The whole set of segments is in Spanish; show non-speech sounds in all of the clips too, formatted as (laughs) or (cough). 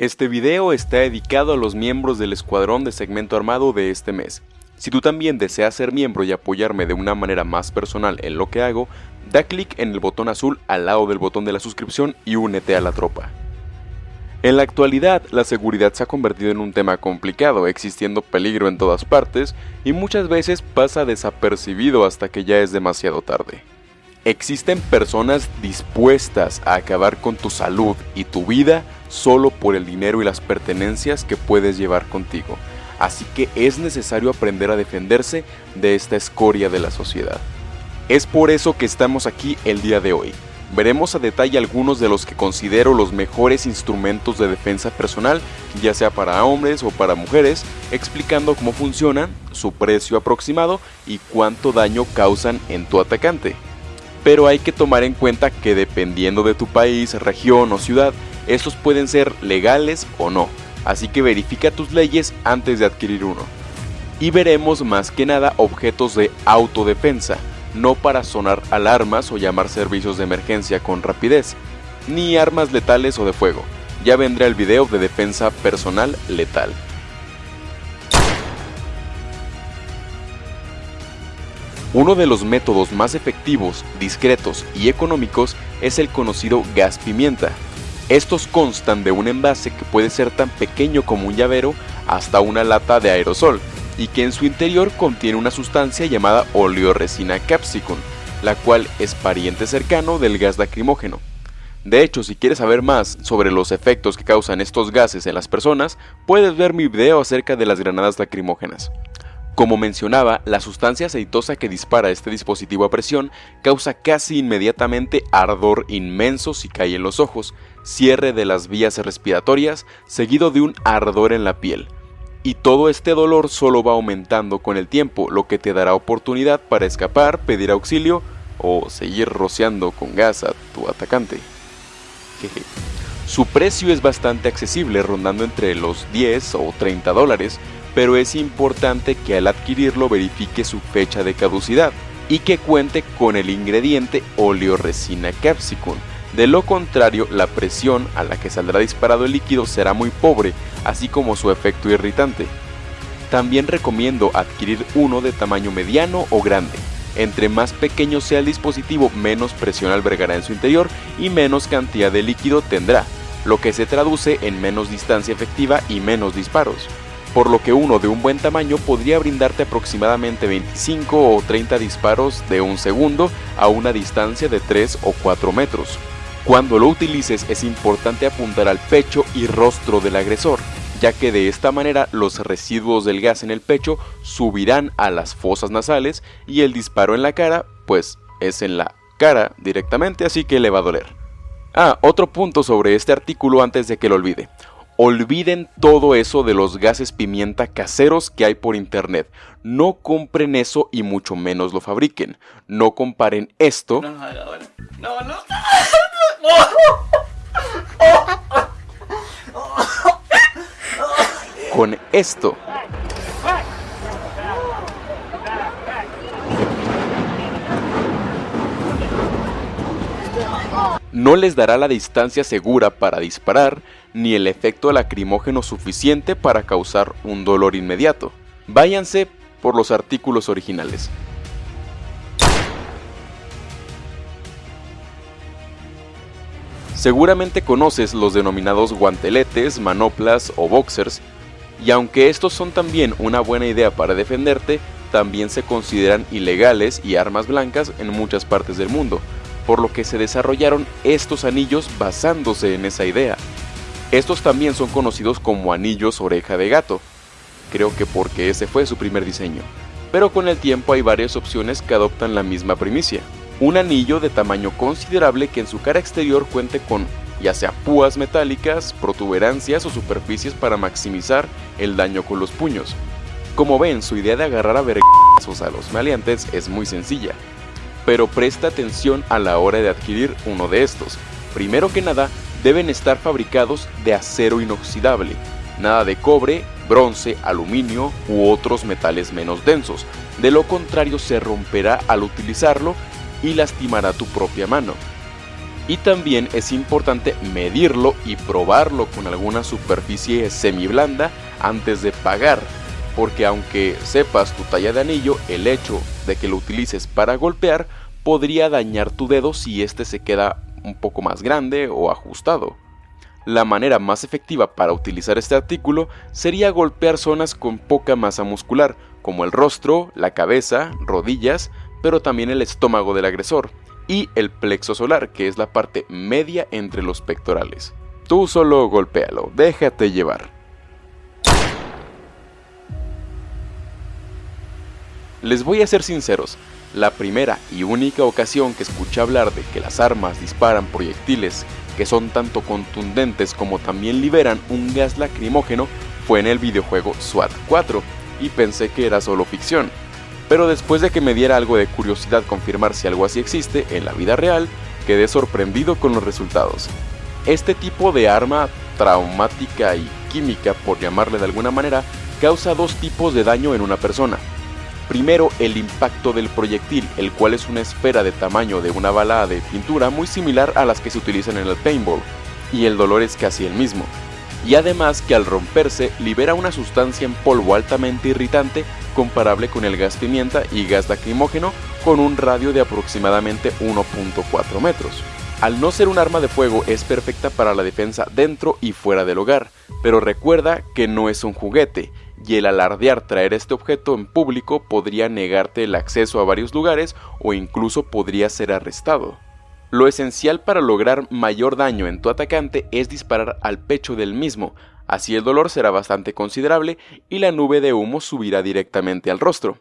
Este video está dedicado a los miembros del escuadrón de segmento armado de este mes. Si tú también deseas ser miembro y apoyarme de una manera más personal en lo que hago, da clic en el botón azul al lado del botón de la suscripción y únete a la tropa. En la actualidad, la seguridad se ha convertido en un tema complicado, existiendo peligro en todas partes y muchas veces pasa desapercibido hasta que ya es demasiado tarde. Existen personas dispuestas a acabar con tu salud y tu vida solo por el dinero y las pertenencias que puedes llevar contigo, así que es necesario aprender a defenderse de esta escoria de la sociedad. Es por eso que estamos aquí el día de hoy. Veremos a detalle algunos de los que considero los mejores instrumentos de defensa personal, ya sea para hombres o para mujeres, explicando cómo funcionan, su precio aproximado y cuánto daño causan en tu atacante pero hay que tomar en cuenta que dependiendo de tu país, región o ciudad, estos pueden ser legales o no, así que verifica tus leyes antes de adquirir uno. Y veremos más que nada objetos de autodefensa, no para sonar alarmas o llamar servicios de emergencia con rapidez, ni armas letales o de fuego. Ya vendrá el video de defensa personal letal. Uno de los métodos más efectivos, discretos y económicos es el conocido gas pimienta. Estos constan de un envase que puede ser tan pequeño como un llavero hasta una lata de aerosol y que en su interior contiene una sustancia llamada oleoresina capsicum, la cual es pariente cercano del gas lacrimógeno. De hecho, si quieres saber más sobre los efectos que causan estos gases en las personas, puedes ver mi video acerca de las granadas lacrimógenas. Como mencionaba, la sustancia aceitosa que dispara este dispositivo a presión causa casi inmediatamente ardor inmenso si cae en los ojos, cierre de las vías respiratorias, seguido de un ardor en la piel. Y todo este dolor solo va aumentando con el tiempo, lo que te dará oportunidad para escapar, pedir auxilio o seguir rociando con gas a tu atacante. Su precio es bastante accesible, rondando entre los 10 o 30 dólares, pero es importante que al adquirirlo verifique su fecha de caducidad y que cuente con el ingrediente oleoresina capsicum. De lo contrario, la presión a la que saldrá disparado el líquido será muy pobre, así como su efecto irritante. También recomiendo adquirir uno de tamaño mediano o grande. Entre más pequeño sea el dispositivo, menos presión albergará en su interior y menos cantidad de líquido tendrá, lo que se traduce en menos distancia efectiva y menos disparos por lo que uno de un buen tamaño podría brindarte aproximadamente 25 o 30 disparos de un segundo a una distancia de 3 o 4 metros. Cuando lo utilices es importante apuntar al pecho y rostro del agresor, ya que de esta manera los residuos del gas en el pecho subirán a las fosas nasales y el disparo en la cara, pues es en la cara directamente, así que le va a doler. Ah, otro punto sobre este artículo antes de que lo olvide. Olviden todo eso de los gases pimienta caseros que hay por internet. No compren eso y mucho menos lo fabriquen. No comparen esto. No, no, no. Con esto. no les dará la distancia segura para disparar ni el efecto lacrimógeno suficiente para causar un dolor inmediato. Váyanse por los artículos originales. Seguramente conoces los denominados guanteletes, manoplas o boxers, y aunque estos son también una buena idea para defenderte, también se consideran ilegales y armas blancas en muchas partes del mundo, por lo que se desarrollaron estos anillos basándose en esa idea. Estos también son conocidos como anillos oreja de gato, creo que porque ese fue su primer diseño, pero con el tiempo hay varias opciones que adoptan la misma primicia. Un anillo de tamaño considerable que en su cara exterior cuente con ya sea púas metálicas, protuberancias o superficies para maximizar el daño con los puños. Como ven, su idea de agarrar a vergazos a los maleantes es muy sencilla, pero presta atención a la hora de adquirir uno de estos. Primero que nada, deben estar fabricados de acero inoxidable, nada de cobre, bronce, aluminio u otros metales menos densos, de lo contrario se romperá al utilizarlo y lastimará tu propia mano. Y también es importante medirlo y probarlo con alguna superficie semi-blanda antes de pagar, porque aunque sepas tu talla de anillo, el hecho de que lo utilices para golpear podría dañar tu dedo si este se queda un poco más grande o ajustado. La manera más efectiva para utilizar este artículo sería golpear zonas con poca masa muscular, como el rostro, la cabeza, rodillas, pero también el estómago del agresor, y el plexo solar, que es la parte media entre los pectorales. Tú solo golpéalo, déjate llevar. Les voy a ser sinceros, la primera y única ocasión que escuché hablar de que las armas disparan proyectiles que son tanto contundentes como también liberan un gas lacrimógeno fue en el videojuego SWAT 4 y pensé que era solo ficción. Pero después de que me diera algo de curiosidad confirmar si algo así existe en la vida real, quedé sorprendido con los resultados. Este tipo de arma traumática y química, por llamarle de alguna manera, causa dos tipos de daño en una persona. Primero, el impacto del proyectil, el cual es una esfera de tamaño de una bala de pintura muy similar a las que se utilizan en el paintball, y el dolor es casi el mismo. Y además que al romperse libera una sustancia en polvo altamente irritante comparable con el gas pimienta y gas lacrimógeno con un radio de aproximadamente 1.4 metros. Al no ser un arma de fuego es perfecta para la defensa dentro y fuera del hogar, pero recuerda que no es un juguete y el alardear traer este objeto en público podría negarte el acceso a varios lugares o incluso podría ser arrestado. Lo esencial para lograr mayor daño en tu atacante es disparar al pecho del mismo, así el dolor será bastante considerable y la nube de humo subirá directamente al rostro.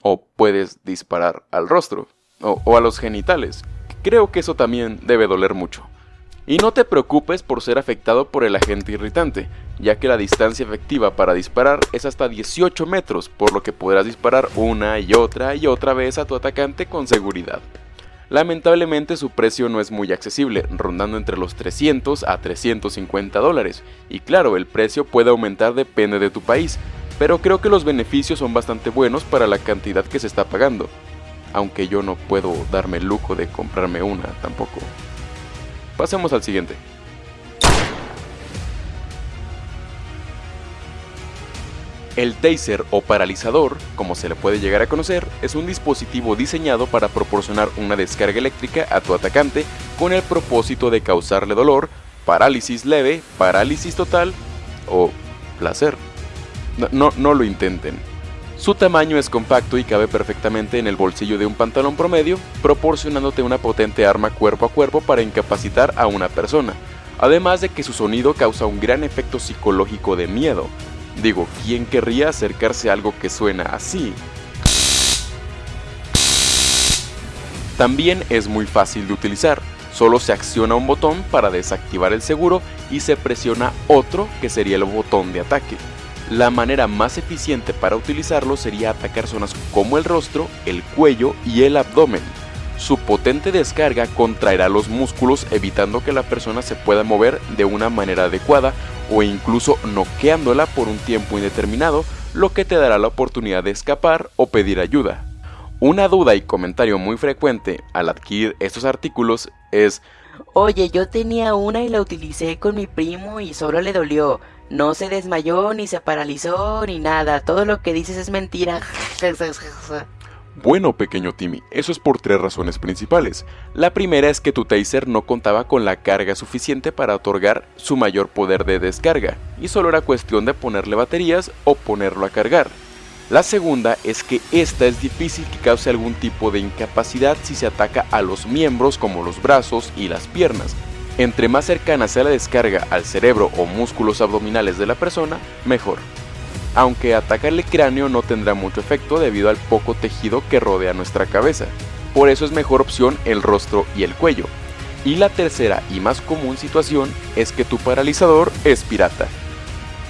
O puedes disparar al rostro, o, a los genitales. Creo que eso también debe doler mucho. Y no te preocupes por ser afectado por el agente irritante, ya que la distancia efectiva para disparar es hasta 18 metros, por lo que podrás disparar una y otra y otra vez a tu atacante con seguridad. Lamentablemente su precio no es muy accesible, rondando entre los 300 a 350 dólares, y claro, el precio puede aumentar depende de tu país, pero creo que los beneficios son bastante buenos para la cantidad que se está pagando, aunque yo no puedo darme el lujo de comprarme una tampoco. Pasemos al siguiente. El taser o paralizador, como se le puede llegar a conocer, es un dispositivo diseñado para proporcionar una descarga eléctrica a tu atacante con el propósito de causarle dolor, parálisis leve, parálisis total o placer. No, no, no lo intenten. Su tamaño es compacto y cabe perfectamente en el bolsillo de un pantalón promedio, proporcionándote una potente arma cuerpo a cuerpo para incapacitar a una persona, además de que su sonido causa un gran efecto psicológico de miedo. Digo, ¿quién querría acercarse a algo que suena así? También es muy fácil de utilizar, solo se acciona un botón para desactivar el seguro y se presiona otro que sería el botón de ataque. La manera más eficiente para utilizarlo sería atacar zonas como el rostro, el cuello y el abdomen. Su potente descarga contraerá los músculos evitando que la persona se pueda mover de una manera adecuada o incluso noqueándola por un tiempo indeterminado, lo que te dará la oportunidad de escapar o pedir ayuda. Una duda y comentario muy frecuente al adquirir estos artículos es Oye, yo tenía una y la utilicé con mi primo y solo le dolió. No se desmayó, ni se paralizó, ni nada. Todo lo que dices es mentira. Bueno, pequeño Timmy, eso es por tres razones principales. La primera es que tu taser no contaba con la carga suficiente para otorgar su mayor poder de descarga, y solo era cuestión de ponerle baterías o ponerlo a cargar. La segunda es que esta es difícil que cause algún tipo de incapacidad si se ataca a los miembros como los brazos y las piernas, entre más cercana sea la descarga al cerebro o músculos abdominales de la persona, mejor. Aunque atacarle el cráneo no tendrá mucho efecto debido al poco tejido que rodea nuestra cabeza. Por eso es mejor opción el rostro y el cuello. Y la tercera y más común situación es que tu paralizador es pirata.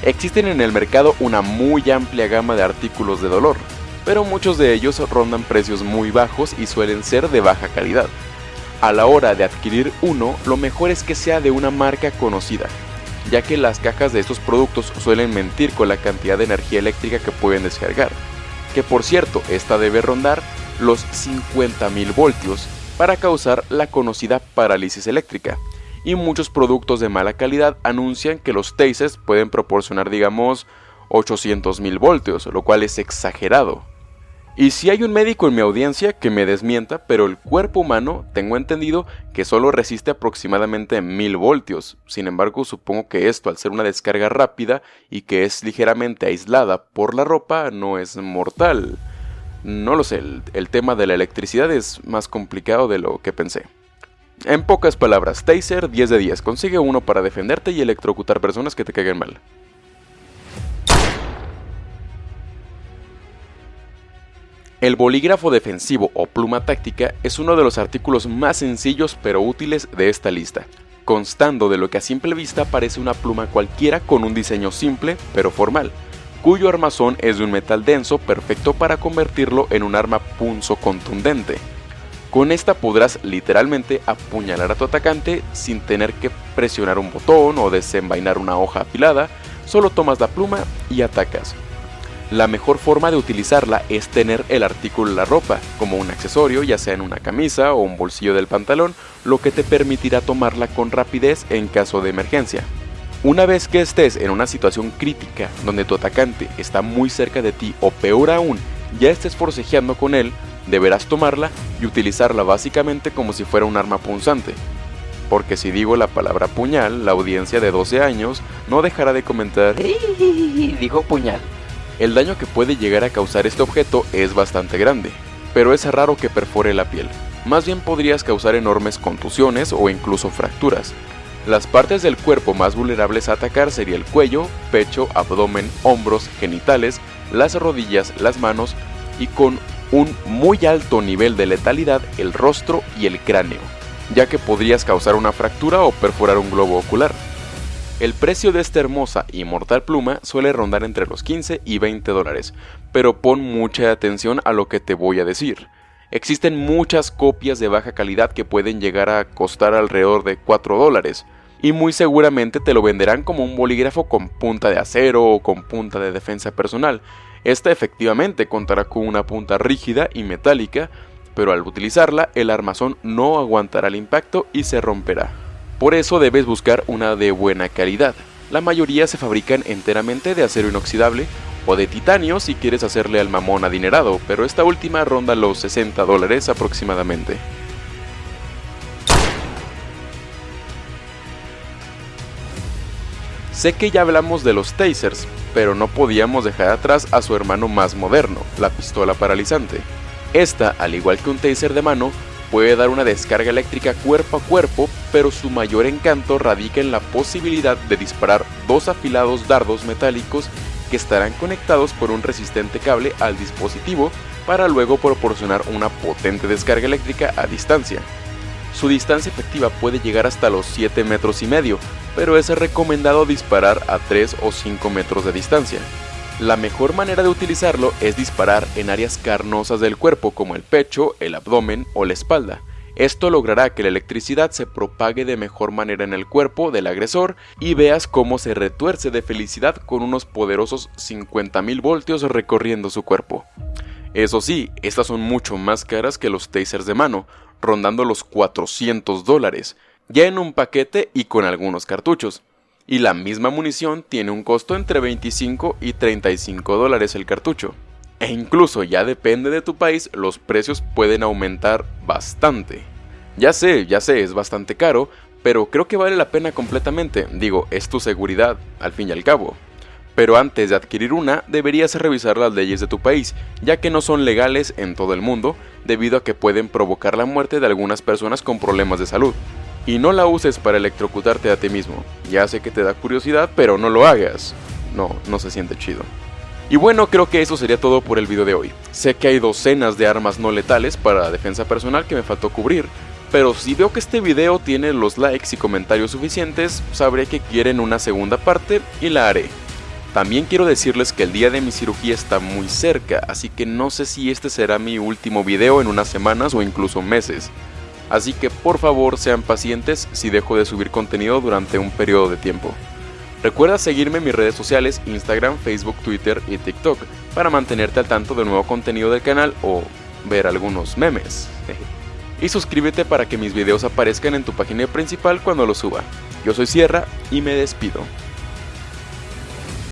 Existen en el mercado una muy amplia gama de artículos de dolor, pero muchos de ellos rondan precios muy bajos y suelen ser de baja calidad. A la hora de adquirir uno, lo mejor es que sea de una marca conocida, ya que las cajas de estos productos suelen mentir con la cantidad de energía eléctrica que pueden descargar, que por cierto, esta debe rondar los 50.000 voltios para causar la conocida parálisis eléctrica. Y muchos productos de mala calidad anuncian que los tasers pueden proporcionar, digamos, 800.000 voltios, lo cual es exagerado. Y si hay un médico en mi audiencia que me desmienta, pero el cuerpo humano tengo entendido que solo resiste aproximadamente 1000 voltios. Sin embargo, supongo que esto, al ser una descarga rápida y que es ligeramente aislada por la ropa, no es mortal. No lo sé, el, el tema de la electricidad es más complicado de lo que pensé. En pocas palabras, Taser 10 de 10, consigue uno para defenderte y electrocutar personas que te caigan mal. El bolígrafo defensivo o pluma táctica es uno de los artículos más sencillos pero útiles de esta lista, constando de lo que a simple vista parece una pluma cualquiera con un diseño simple pero formal, cuyo armazón es de un metal denso perfecto para convertirlo en un arma punzo contundente. Con esta podrás literalmente apuñalar a tu atacante sin tener que presionar un botón o desenvainar una hoja afilada, solo tomas la pluma y atacas. La mejor forma de utilizarla es tener el artículo en la ropa, como un accesorio, ya sea en una camisa o un bolsillo del pantalón, lo que te permitirá tomarla con rapidez en caso de emergencia. Una vez que estés en una situación crítica donde tu atacante está muy cerca de ti o peor aún, ya estés forcejeando con él, deberás tomarla y utilizarla básicamente como si fuera un arma punzante. Porque si digo la palabra puñal, la audiencia de 12 años no dejará de comentar Dijo puñal. el daño que puede llegar a causar este objeto es bastante grande, pero es raro que perfore la piel. Más bien podrías causar enormes contusiones o incluso fracturas. Las partes del cuerpo más vulnerables a atacar sería el cuello, pecho, abdomen, hombros, genitales, las rodillas, las manos y con un muy alto nivel de letalidad el rostro y el cráneo, ya que podrías causar una fractura o perforar un globo ocular. El precio de esta hermosa y mortal pluma suele rondar entre los 15 y 20 dólares, pero pon mucha atención a lo que te voy a decir. Existen muchas copias de baja calidad que pueden llegar a costar alrededor de 4 dólares, y muy seguramente te lo venderán como un bolígrafo con punta de acero o con punta de defensa personal. Esta efectivamente contará con una punta rígida y metálica, pero al utilizarla el armazón no aguantará el impacto y se romperá. Por eso debes buscar una de buena calidad. La mayoría se fabrican enteramente de acero inoxidable o de titanio si quieres hacerle al mamón adinerado, pero esta última ronda los 60 dólares aproximadamente. Sé que ya hablamos de los tasers, pero no podíamos dejar atrás a su hermano más moderno, la pistola paralizante. Esta, al igual que un taser de mano, puede dar una descarga eléctrica cuerpo a cuerpo, pero su mayor encanto radica en la posibilidad de disparar dos afilados dardos metálicos que estarán conectados por un resistente cable al dispositivo para luego proporcionar una potente descarga eléctrica a distancia. Su distancia efectiva puede llegar hasta los 7 metros y medio, pero es recomendado disparar a 3 o 5 metros de distancia. La mejor manera de utilizarlo es disparar en áreas carnosas del cuerpo como el pecho, el abdomen o la espalda. Esto logrará que la electricidad se propague de mejor manera en el cuerpo del agresor y veas cómo se retuerce de felicidad con unos poderosos 50.000 voltios recorriendo su cuerpo. Eso sí, estas son mucho más caras que los tasers de mano, rondando los 400 dólares, ya en un paquete y con algunos cartuchos. Y la misma munición tiene un costo entre 25 y 35 dólares el cartucho. E incluso ya depende de tu país, los precios pueden aumentar bastante. Ya sé, ya sé, es bastante caro, pero creo que vale la pena completamente. Digo, es tu seguridad, al fin y al cabo. Pero antes de adquirir una, deberías revisar las leyes de tu país, ya que no son legales en todo el mundo, debido a que pueden provocar la muerte de algunas personas con problemas de salud. Y no la uses para electrocutarte a ti mismo. Ya sé que te da curiosidad, pero no lo hagas. No, no se siente chido. Y bueno, creo que eso sería todo por el video de hoy. Sé que hay docenas de armas no letales para defensa personal que me faltó cubrir, pero si veo que este video tiene los likes y comentarios suficientes, sabré que quieren una segunda parte y la haré. También quiero decirles que el día de mi cirugía está muy cerca, así que no sé si este será mi último video en unas semanas o incluso meses. Así que por favor sean pacientes si dejo de subir contenido durante un periodo de tiempo. Recuerda seguirme en mis redes sociales Instagram, Facebook, Twitter y TikTok para mantenerte al tanto del nuevo contenido del canal o ver algunos memes. (laughs) y suscríbete para que mis videos aparezcan en tu página principal cuando los suba. Yo soy Sierra y me despido.